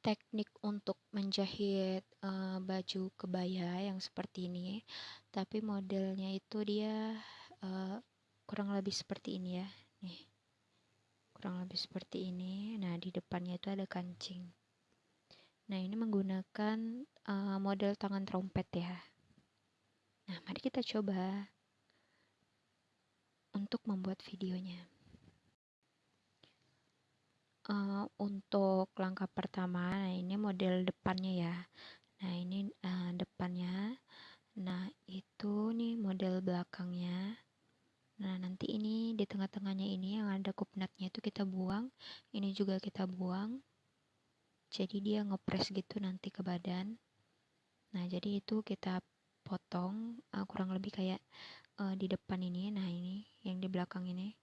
teknik untuk menjahit uh, baju kebaya yang seperti ini tapi modelnya itu dia uh, kurang lebih seperti ini ya nih. Kurang lebih seperti ini. Nah di depannya itu ada kancing. Nah ini menggunakan uh, model tangan trompet ya. Nah mari kita coba untuk membuat videonya uh, untuk langkah pertama nah ini model depannya ya. Nah ini uh, depannya. Nah itu nih model belakangnya. Nah nanti ini di tengah-tengahnya ini yang ada kupnatnya itu kita buang ini juga kita buang. Jadi dia ngepres gitu nanti ke badan. Nah jadi itu kita potong uh, kurang lebih kayak uh, di depan ini. Nah ini yang di belakang ini.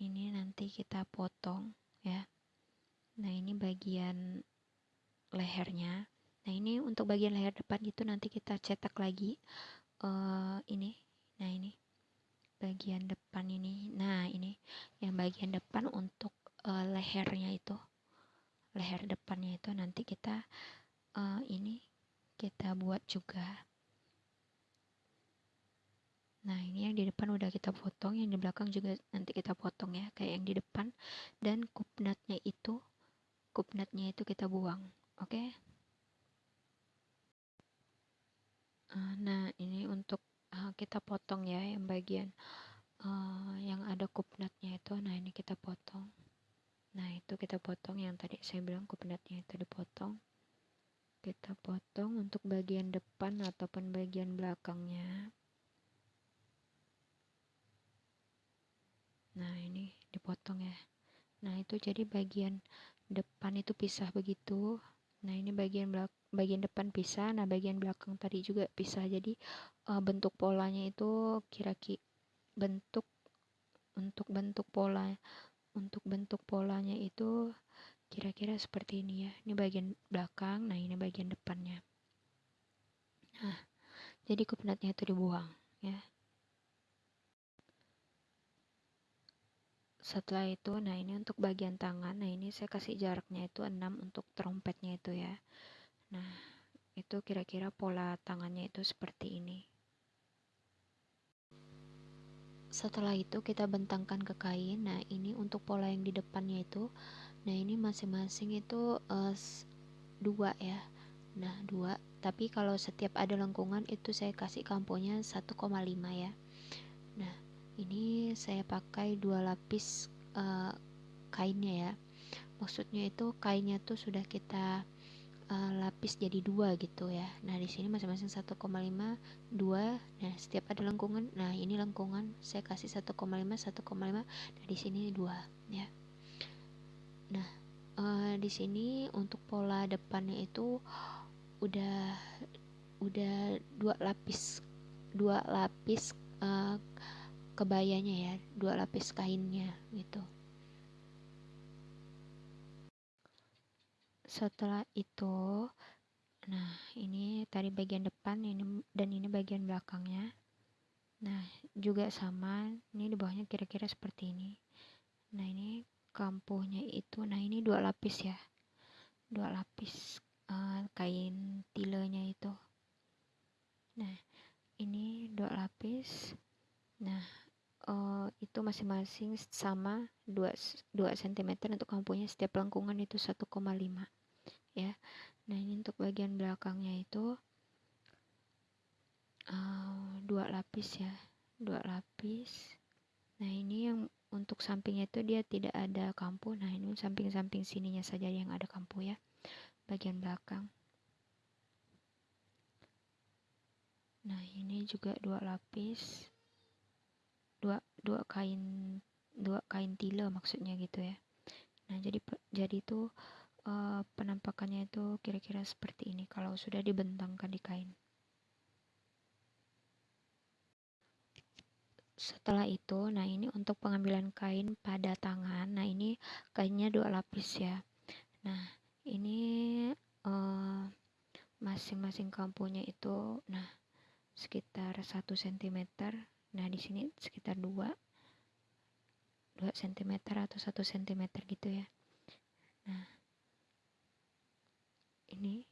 Ini nanti kita potong ya. Nah ini bagian lehernya. Nah ini untuk bagian leher depan itu nanti kita cetak lagi uh, ini. Nah ini. Bagian depan ini. Nah ini. Yang bagian depan untuk uh, lehernya itu. Leher depannya itu nanti kita uh, ini kita buat juga Nah, ini yang di depan udah kita potong, yang di belakang juga nanti kita potong ya, kayak yang di depan. Dan kupnatnya itu, kupnatnya itu kita buang, oke? Okay? Uh, nah, ini untuk uh, kita potong ya, yang bagian uh, yang ada kupnatnya itu. Nah, ini kita potong. Nah, itu kita potong yang tadi saya bilang kupnatnya itu dipotong. Kita potong untuk bagian depan ataupun bagian belakangnya. Nah ini dipotong ya. Nah itu jadi bagian depan itu pisah begitu. Nah ini bagian belak bagian depan pisah. Nah bagian belakang tadi juga pisah. Jadi uh, bentuk polanya itu kira-kira bentuk untuk bentuk pola untuk bentuk polanya itu kira-kira seperti ini ya. Ini bagian belakang nah ini bagian depannya. Nah jadi kupnatnya itu dibuang ya setelah itu nah ini untuk bagian tangan. Nah ini saya kasih jaraknya itu 6 untuk trompetnya itu ya. Nah itu kira-kira pola tangannya itu seperti ini. Setelah itu kita bentangkan ke kain. Nah ini untuk pola yang di depannya itu. Nah ini masing-masing itu uh, dua ya. Nah dua. Tapi kalau setiap ada lengkungan itu saya kasih kamponya 1,5 ya ini saya pakai dua lapis uh, kainnya ya. Maksudnya itu kainnya tuh sudah kita uh, lapis jadi dua gitu ya. Nah di sini masing-masing 1,5 dua. Nah setiap ada lengkungan. Nah ini lengkungan. Saya kasih 1,5 1,5 nah di sini dua ya. Nah uh, di sini untuk pola depannya itu udah udah dua lapis dua lapis uh, kebayanya ya dua lapis kainnya gitu. Setelah itu nah ini tadi bagian depan ini dan ini bagian belakangnya. Nah juga sama ini di bawahnya kira-kira seperti ini. Nah ini kampuhnya itu nah ini dua lapis ya. Dua lapis uh, kain tilenya itu. Nah ini dua lapis. Nah uh, itu masing-masing sama 2, 2 cm untuk kampunya setiap lengkungan itu 1,5 ya. Nah ini untuk bagian belakangnya itu uh, dua lapis ya dua lapis. Nah ini yang untuk sampingnya itu dia tidak ada kampu. Nah ini samping-samping sininya saja yang ada kampu ya bagian belakang. Nah ini juga dua lapis dua dua kain dua kain tile maksudnya gitu ya. Nah jadi jadi itu uh, penampakannya itu kira-kira seperti ini kalau sudah dibentangkan di kain. Setelah itu nah ini untuk pengambilan kain pada tangan nah ini kainnya dua lapis ya. Nah ini uh, masing-masing kampunya itu nah sekitar satu sentimeter nah di sini sekitar 2 2 cm atau 1 cm gitu ya. Nah ini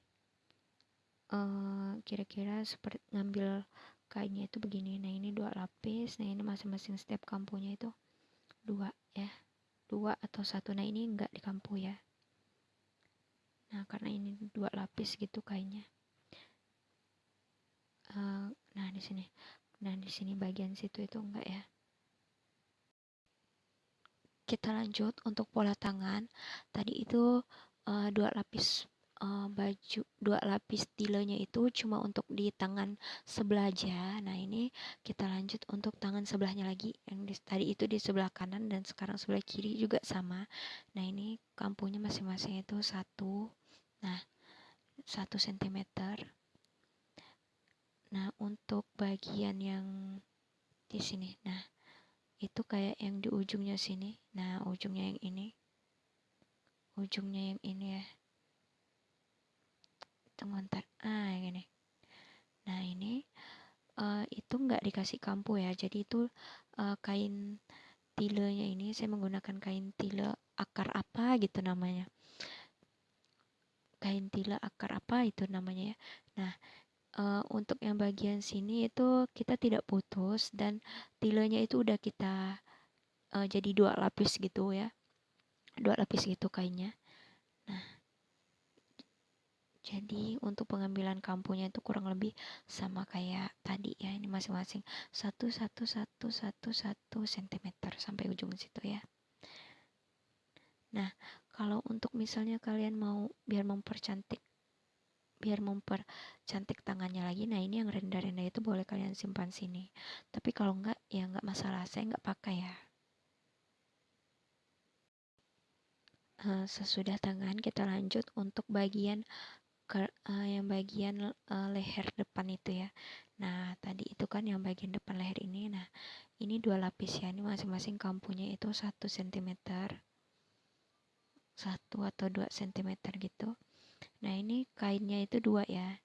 uh, kira-kira seperti ngambil kainnya itu begini. Nah ini dua lapis. Nah ini masing-masing setiap kampunya itu dua ya dua atau satu. Nah ini enggak di kampu ya. Nah karena ini dua lapis gitu kainnya. Uh, nah di sini nah di sini bagian situ itu enggak ya? Kita lanjut untuk pola tangan. Tadi itu uh, dua lapis uh, baju dua lapis tilenya itu cuma untuk di tangan sebelah aja. Nah ini kita lanjut untuk tangan sebelahnya lagi. Yang di, tadi itu di sebelah kanan dan sekarang sebelah kiri juga sama. Nah ini kampunya masing-masing itu satu. Nah satu sentimeter nah untuk bagian yang di sini nah itu kayak yang di ujungnya sini. Nah ujungnya yang ini. Ujungnya yang ini ya. Tunggu ntar. Ah yang ini. Nah ini uh, itu nggak dikasih kampu ya. Jadi itu uh, kain tilenya ini saya menggunakan kain tile akar apa gitu namanya. Kain tile akar apa itu namanya ya. Nah uh, untuk yang bagian sini itu kita tidak putus dan tilenya itu udah kita uh, jadi dua lapis gitu ya. Dua lapis gitu kainnya. Nah jadi untuk pengambilan kampunya itu kurang lebih sama kayak tadi ya ini masing-masing. Satu satu satu satu satu sentimeter sampai ujung situ ya. Nah kalau untuk misalnya kalian mau biar mempercantik biar mempercantik tangannya lagi. Nah ini yang rendah-rendah itu boleh kalian simpan sini. Tapi kalau enggak ya enggak masalah. Saya enggak pakai ya. Uh, sesudah tangan kita lanjut untuk bagian ke, uh, yang bagian uh, leher depan itu ya. Nah tadi itu kan yang bagian depan leher ini. Nah ini dua lapis ya. Ini masing-masing kampunya itu satu sentimeter. Satu atau dua sentimeter gitu ini kainnya itu dua ya.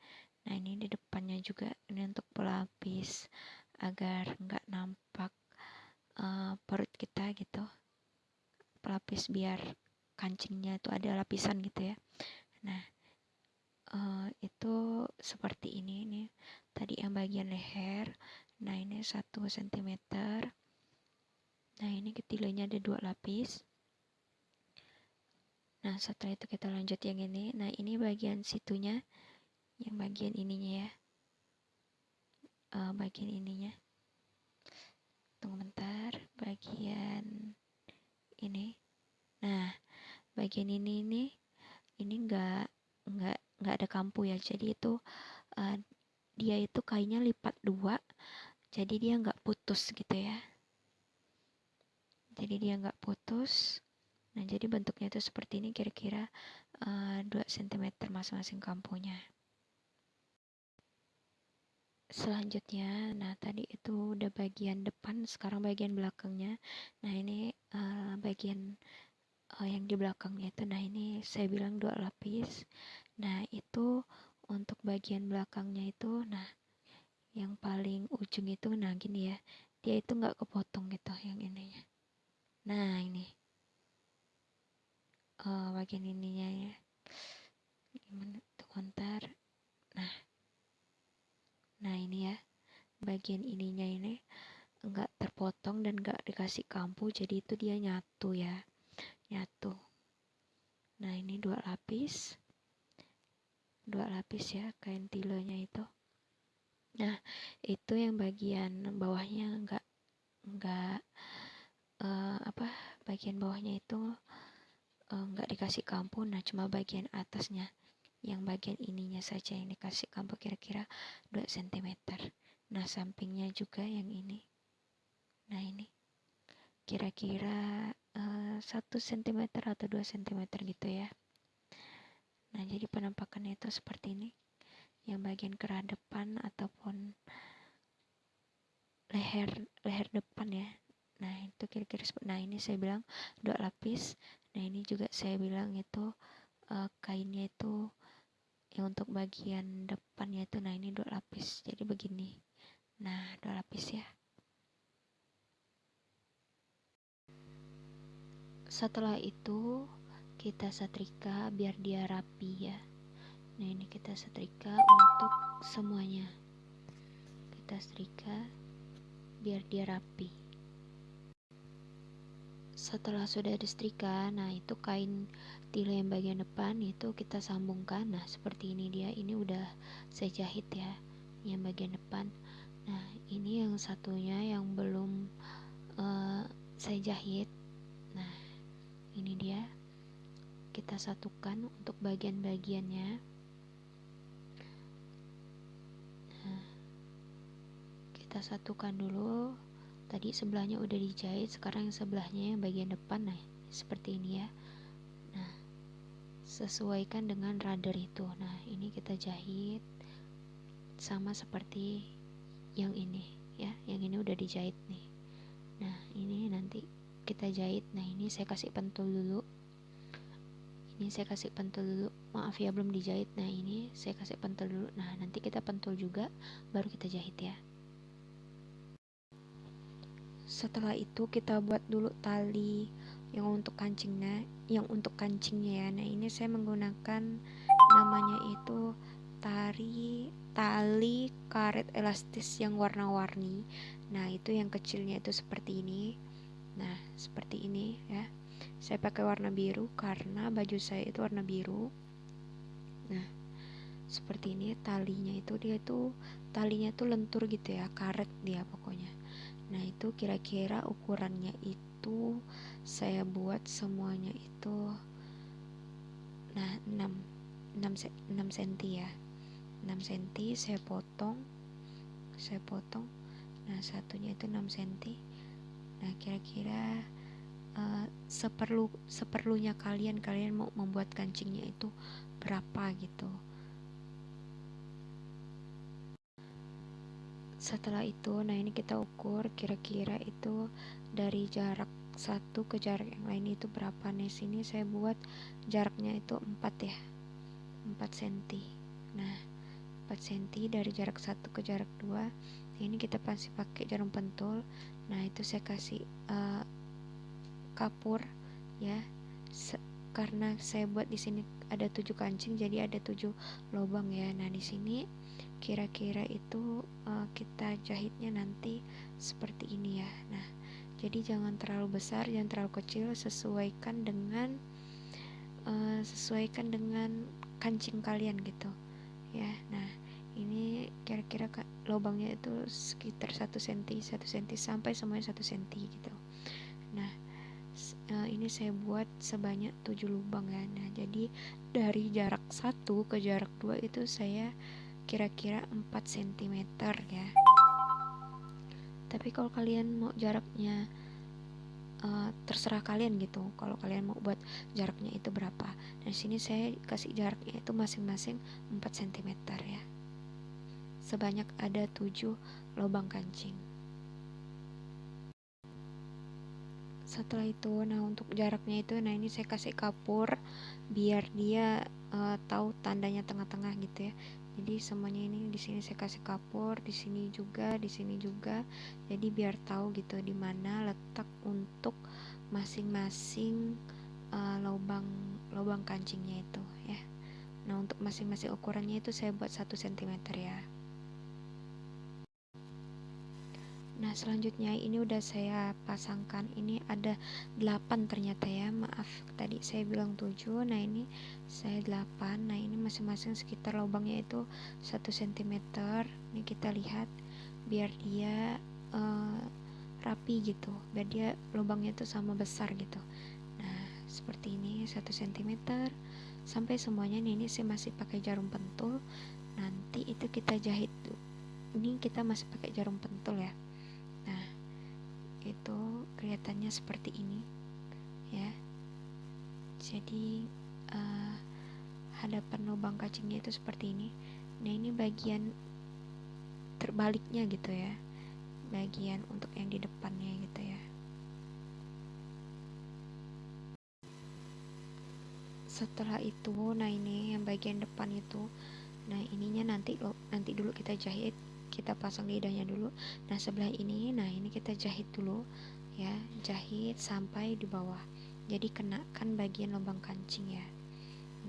Nah ini di depannya juga. Ini untuk pelapis agar nggak nampak uh, perut kita gitu. Pelapis biar kancingnya itu ada lapisan gitu ya. Nah uh, itu seperti ini. Nih tadi yang bagian leher. Nah ini satu sentimeter. Nah ini ketilanya ada dua lapis Nah, setelah itu kita lanjut yang ini. Nah, ini bagian situnya, yang bagian ininya ya. Uh, bagian ininya. Tunggu bentar, bagian ini. Nah, bagian ini nih, ini enggak enggak enggak ada kampu ya. Jadi itu uh, dia itu kainnya lipat dua, jadi dia enggak putus gitu ya. Jadi dia enggak putus Nah, jadi bentuknya itu seperti ini kira-kira uh, 2 cm masing-masing kampunya. Selanjutnya, nah tadi itu udah bagian depan, sekarang bagian belakangnya. Nah, ini uh, bagian uh, yang di belakangnya itu, nah ini saya bilang dua lapis. Nah, itu untuk bagian belakangnya itu, nah yang paling ujung itu, nah gini ya, dia itu nggak kepotong gitu yang ininya. Nah, ini uh, bagian ininya ya. Gimana? Tuh kontar. Nah. Nah ini ya. Bagian ininya ini enggak terpotong dan enggak dikasih kampu jadi itu dia nyatu ya. Nyatu. Nah ini dua lapis. Dua lapis ya kain tilonya itu. Nah itu yang bagian bawahnya enggak enggak uh, apa bagian bawahnya itu nggak uh, dikasih kampu nah cuma bagian atasnya yang bagian ininya saja yang dikasih kampu kira-kira 2 cm nah sampingnya juga yang ini. Nah ini. Kira-kira uh, 1 cm atau 2 cm gitu ya. Nah jadi penampakannya itu seperti ini. Yang bagian kerah depan ataupun leher leher depan ya. Nah itu kira-kira nah ini saya bilang dua lapis nah ini juga saya bilang itu uh, kainnya itu yang untuk bagian depannya itu nah ini dua lapis jadi begini. Nah dua lapis ya. Setelah itu kita setrika biar dia rapi ya. Nah ini kita setrika untuk semuanya. Kita setrika biar dia rapi setelah sudah disetrika nah itu kain tila yang bagian depan itu kita sambungkan. Nah seperti ini dia ini udah saya jahit ya yang bagian depan. Nah ini yang satunya yang belum uh, saya jahit nah ini dia kita satukan untuk bagian-bagiannya. Nah, kita satukan dulu tadi sebelahnya udah dijahit sekarang yang sebelahnya yang bagian depan nah seperti ini ya. Nah sesuaikan dengan radar itu. Nah ini kita jahit sama seperti yang ini ya. Yang ini udah dijahit nih. Nah ini nanti kita jahit. Nah ini saya kasih pentul dulu. Ini saya kasih pentul dulu. Maaf ya belum dijahit. Nah ini saya kasih pentul dulu. Nah nanti kita pentul juga baru kita jahit ya setelah itu kita buat dulu tali yang untuk kancingnya yang untuk kancingnya ya. Nah ini saya menggunakan namanya itu tari tali karet elastis yang warna-warni. Nah itu yang kecilnya itu seperti ini. Nah seperti ini ya. Saya pakai warna biru karena baju saya itu warna biru. Nah seperti ini talinya itu. Dia itu talinya itu lentur gitu ya karet dia pokoknya nah itu kira-kira ukurannya itu saya buat semuanya itu nah 6 6, 6 cm ya. 6 cm saya potong saya potong nah satunya itu 6 cm nah kira-kira uh, seperlu seperlunya kalian kalian mau membuat kancingnya itu berapa gitu setelah itu nah ini kita ukur kira-kira itu dari jarak satu ke jarak yang lain itu berapa. Nih sini saya buat jaraknya itu 4 ya 4 cm nah 4 cm dari jarak satu ke jarak 2 nah ini kita pasti pakai jarum pentul. Nah itu saya kasih uh, kapur ya. Se karena saya buat di sini ada tujuh kancing jadi ada tujuh lubang ya. Nah di sini kira-kira itu uh, kita jahitnya nanti seperti ini ya. Nah jadi jangan terlalu besar jangan terlalu kecil sesuaikan dengan uh, sesuaikan dengan kancing kalian gitu ya. Nah ini kira-kira lubangnya itu sekitar 1 cm 1 cm sampai semuanya 1 cm gitu. Nah uh, ini saya buat sebanyak 7 lubang ya. Nah jadi dari jarak 1 ke jarak 2 itu saya kira-kira 4 cm ya. Tapi kalau kalian mau jaraknya uh, terserah kalian gitu. Kalau kalian mau buat jaraknya itu berapa. Nah sini saya kasih jaraknya itu masing-masing 4 cm ya. Sebanyak ada 7 lubang kancing. Setelah itu nah untuk jaraknya itu nah ini saya kasih kapur biar dia uh, tahu tandanya tengah-tengah gitu ya jadi semuanya ini di sini saya kasih kapur di sini juga di sini juga. Jadi biar tahu gitu di mana letak untuk masing-masing uh, lubang lubang kancingnya itu ya. Nah untuk masing-masing ukurannya itu saya buat satu cm ya Nah selanjutnya ini udah saya pasangkan. Ini ada 8 ternyata ya. Maaf tadi saya bilang 7 nah ini saya 8 nah ini masing-masing sekitar lubangnya itu 1 cm ini kita lihat biar dia uh, rapi gitu. Biar dia lubangnya itu sama besar gitu. Nah seperti ini 1 cm sampai semuanya nih, ini saya masih pakai jarum pentul. Nanti itu kita jahit ini kita masih pakai jarum pentul ya itu kelihatannya seperti ini ya. Jadi uh, hadapan lubang kacingnya itu seperti ini. Nah ini bagian terbaliknya gitu ya. Bagian untuk yang di depannya gitu ya. Setelah itu nah ini yang bagian depan itu. Nah ininya nanti nanti dulu kita jahit kita pasang lidahnya dulu. Nah sebelah ini nah ini kita jahit dulu ya. Jahit sampai di bawah. Jadi kenakan bagian lubang kancing ya.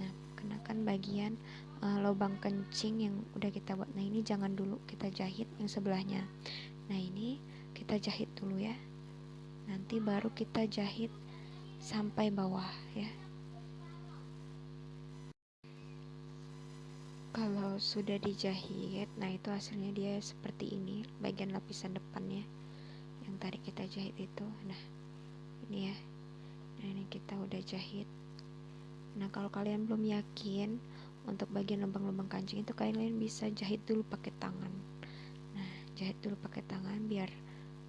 Nah kenakan bagian uh, lubang kencing yang udah kita buat. Nah ini jangan dulu kita jahit yang sebelahnya. Nah ini kita jahit dulu ya. Nanti baru kita jahit sampai bawah ya kalau sudah dijahit nah itu hasilnya dia seperti ini bagian lapisan depannya yang tadi kita jahit itu. Nah ini ya. Nah ini kita udah jahit. Nah kalau kalian belum yakin untuk bagian lubang-lubang kancing itu kalian bisa jahit dulu pakai tangan. Nah jahit dulu pakai tangan biar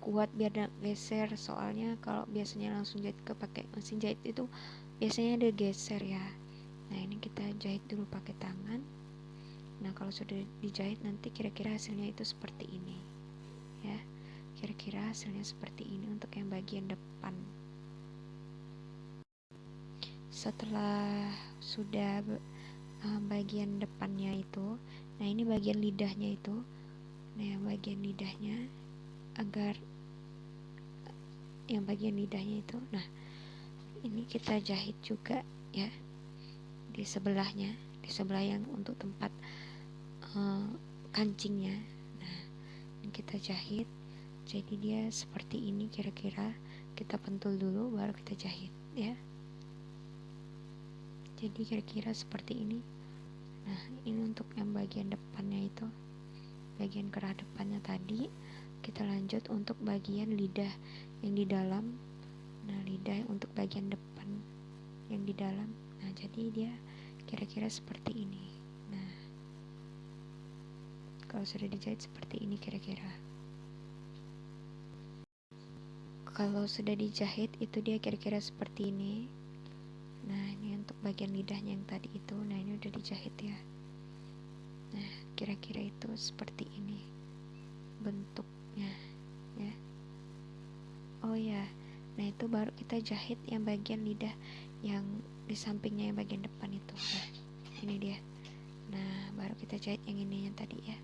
kuat biar tidak geser. Soalnya kalau biasanya langsung jahit ke pakai mesin jahit itu biasanya ada geser ya. Nah ini kita jahit dulu pakai tangan nah kalau sudah dijahit nanti kira-kira hasilnya itu seperti ini ya. Kira-kira hasilnya seperti ini untuk yang bagian depan. Setelah sudah uh, bagian depannya itu nah ini bagian lidahnya itu nah yang bagian lidahnya agar yang bagian lidahnya itu nah ini kita jahit juga ya di sebelahnya di sebelah yang untuk tempat uh, kancingnya. Nah ini kita jahit jadi dia seperti ini kira-kira. Kita pentul dulu baru kita jahit ya. Jadi kira-kira seperti ini. Nah ini untuk yang bagian depannya itu. Bagian kerah depannya tadi. Kita lanjut untuk bagian lidah yang di dalam. Nah lidah untuk bagian depan yang di dalam. Nah jadi dia kira-kira seperti ini kalau sudah dijahit seperti ini kira-kira. Kalau sudah dijahit itu dia kira-kira seperti ini. Nah ini untuk bagian lidahnya yang tadi itu. Nah ini udah dijahit ya. Nah kira-kira itu seperti ini bentuknya ya. Oh ya. Nah itu baru kita jahit yang bagian lidah yang di sampingnya yang bagian depan itu. Nah ini dia. Nah baru kita jahit yang ini yang tadi ya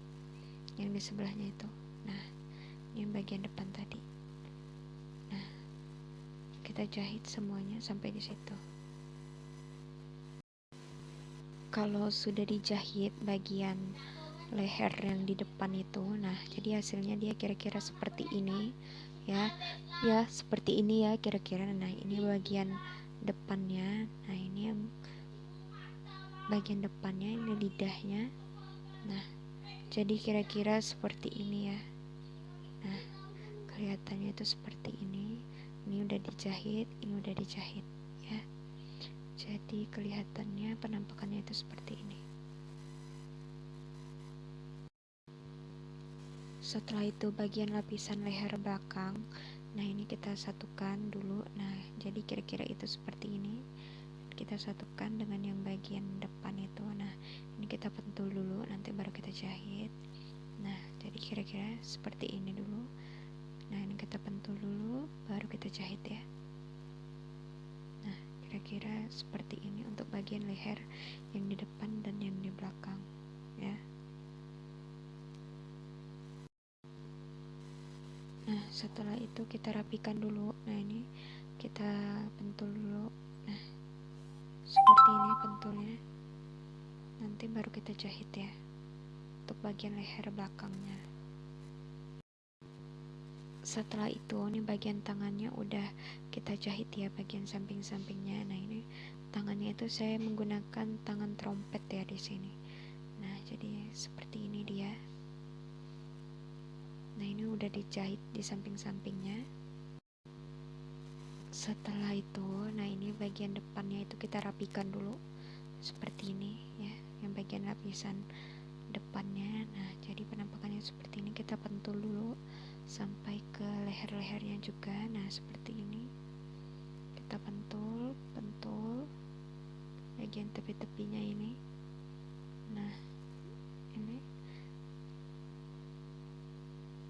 yang di sebelahnya itu. Nah ini bagian depan tadi. Nah kita jahit semuanya sampai di situ. Kalau sudah dijahit bagian leher yang di depan itu nah jadi hasilnya dia kira-kira seperti ini ya. Ya seperti ini ya kira-kira. Nah ini bagian depannya. Nah ini yang bagian depannya ini lidahnya. Nah jadi kira-kira seperti ini ya. Nah kelihatannya itu seperti ini. Ini udah dijahit ini udah dijahit ya. Jadi kelihatannya penampakannya itu seperti ini. Setelah itu bagian lapisan leher belakang. Nah ini kita satukan dulu. Nah jadi kira-kira itu seperti ini. Kita satukan dengan yang bagian depan itu. Nah kita pentul dulu nanti baru kita jahit. Nah jadi kira-kira seperti ini dulu. Nah ini kita pentul dulu baru kita jahit ya. Nah kira-kira seperti ini untuk bagian leher yang di depan dan yang di belakang ya. Nah setelah itu kita rapikan dulu. Nah ini kita pentul dulu. Nah seperti ini pentulnya nanti baru kita jahit ya untuk bagian leher belakangnya. Setelah itu ini bagian tangannya udah kita jahit ya bagian samping-sampingnya. Nah ini tangannya itu saya menggunakan tangan trompet ya di sini. Nah jadi seperti ini dia. Nah ini udah dijahit di samping-sampingnya. Setelah itu nah ini bagian depannya itu kita rapikan dulu seperti ini ya bagian lapisan depannya. Nah jadi penampakannya seperti ini kita pentul dulu sampai ke leher-lehernya juga. Nah seperti ini. Kita pentul pentul bagian tepi-tepinya ini. Nah ini.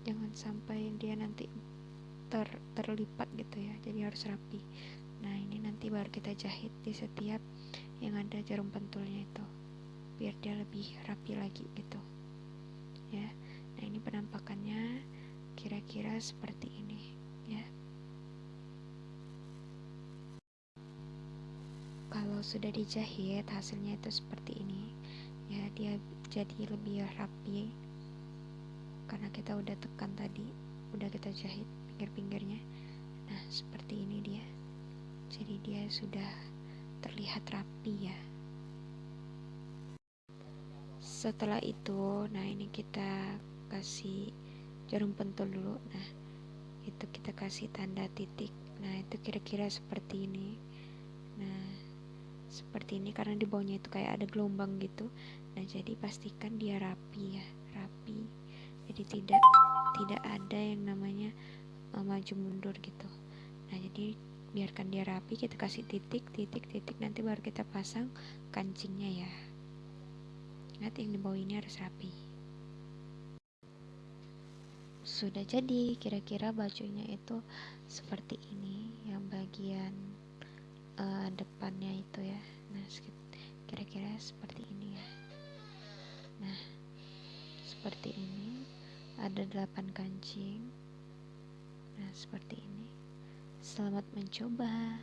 Jangan sampai dia nanti ter, terlipat gitu ya jadi harus rapi. Nah ini nanti baru kita jahit di setiap yang ada jarum pentulnya itu biar dia lebih rapi lagi gitu. Ya. Nah ini penampakannya kira-kira seperti ini ya. Kalau sudah dijahit hasilnya itu seperti ini. Ya dia jadi lebih rapi karena kita udah tekan tadi udah kita jahit pinggir-pinggirnya. Nah seperti ini dia. Jadi dia sudah terlihat rapi ya setelah itu nah ini kita kasih jarum pentul dulu. Nah itu kita kasih tanda titik. Nah itu kira-kira seperti ini. Nah seperti ini karena di bawahnya itu kayak ada gelombang gitu. Nah jadi pastikan dia rapi ya rapi. Jadi tidak tidak ada yang namanya uh, maju mundur gitu. Nah jadi biarkan dia rapi kita kasih titik titik titik. Nanti baru kita pasang kancingnya ya ingat yang di ini harus rapi. Sudah jadi kira-kira bajunya itu seperti ini yang bagian uh, depannya itu ya. Nah kira-kira seperti ini ya. Nah seperti ini. Ada 8 kancing. Nah seperti ini. Selamat mencoba